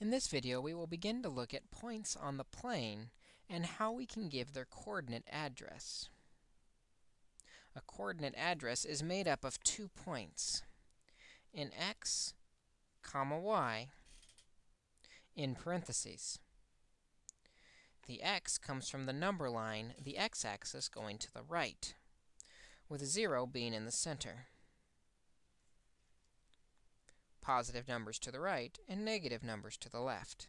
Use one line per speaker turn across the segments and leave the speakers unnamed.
In this video, we will begin to look at points on the plane and how we can give their coordinate address. A coordinate address is made up of two points, in x, comma y, in parentheses. The x comes from the number line, the x-axis going to the right, with 0 being in the center positive numbers to the right and negative numbers to the left.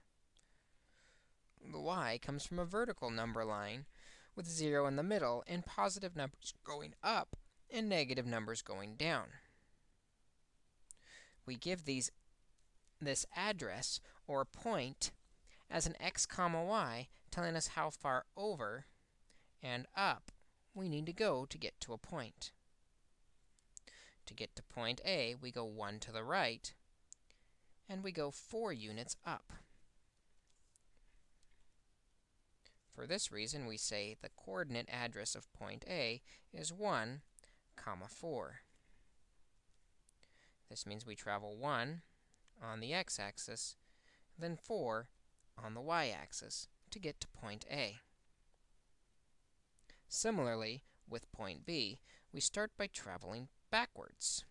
The y comes from a vertical number line with 0 in the middle and positive numbers going up and negative numbers going down. We give these this address or point as an x comma y, telling us how far over and up we need to go to get to a point. To get to point A, we go 1 to the right, and we go 4 units up. For this reason, we say the coordinate address of point A is 1, comma 4. This means we travel 1 on the x-axis, then 4 on the y-axis to get to point A. Similarly, with point B, we start by traveling backwards.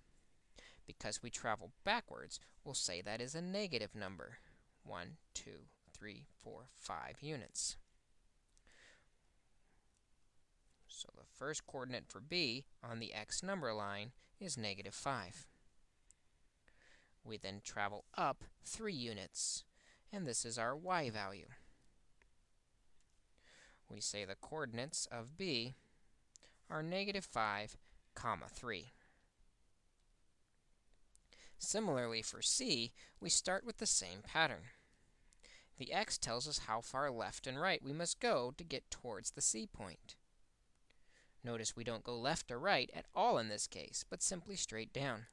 Because we travel backwards, we'll say that is a negative number. 1, 2, 3, 4, 5 units. So the first coordinate for b on the x number line is negative 5. We then travel up 3 units, and this is our y value. We say the coordinates of b are negative 5, comma 3. Similarly, for c, we start with the same pattern. The x tells us how far left and right we must go to get towards the c point. Notice we don't go left or right at all in this case, but simply straight down.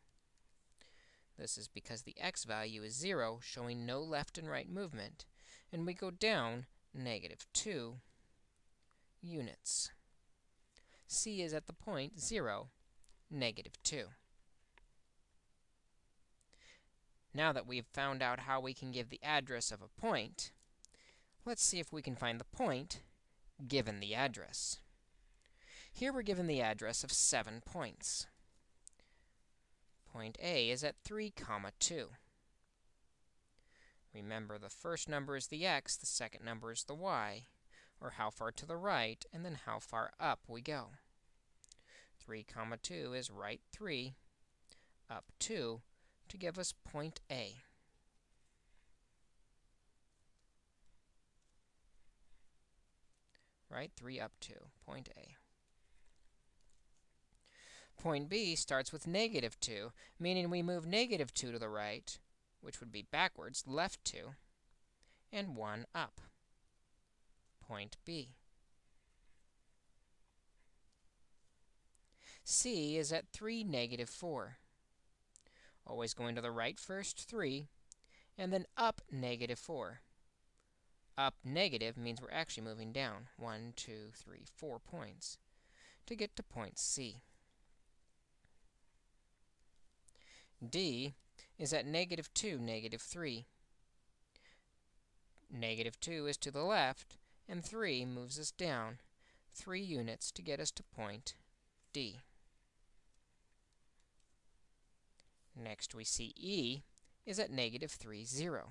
This is because the x value is 0, showing no left and right movement, and we go down negative 2 units. c is at the point 0, negative 2. Now that we've found out how we can give the address of a point, let's see if we can find the point given the address. Here we're given the address of 7 points. Point A is at 3, comma 2. Remember, the first number is the x, the second number is the y, or how far to the right, and then how far up we go. 3, comma 2 is right 3, up 2, to give us point A. Right? 3 up 2, point A. Point B starts with negative 2, meaning we move negative 2 to the right, which would be backwards, left 2, and 1 up. Point B. C is at 3, negative 4 always going to the right first, 3, and then up negative 4. Up negative means we're actually moving down 1, 2, 3, 4 points to get to point C. D is at negative 2, negative 3. Negative 2 is to the left, and 3 moves us down 3 units to get us to point D. Next, we see e is at negative 3, 0.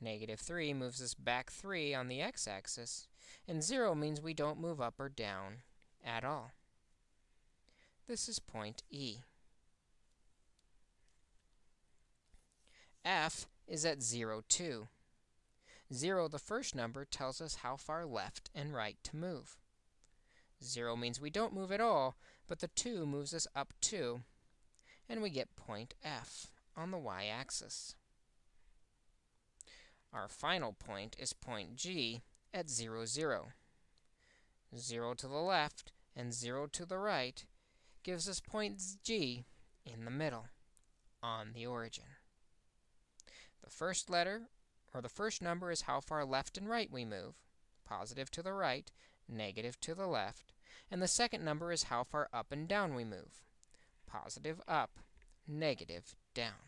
Negative 3 moves us back 3 on the x-axis, and 0 means we don't move up or down at all. This is point E. F is at 0, 2. 0, the first number, tells us how far left and right to move. 0 means we don't move at all, but the 2 moves us up 2, and we get point F on the y-axis. Our final point is point G at 0, 0. 0 to the left and 0 to the right gives us point G in the middle on the origin. The first letter, or the first number, is how far left and right we move, positive to the right, negative to the left. And the second number is how far up and down we move, positive up, negative down.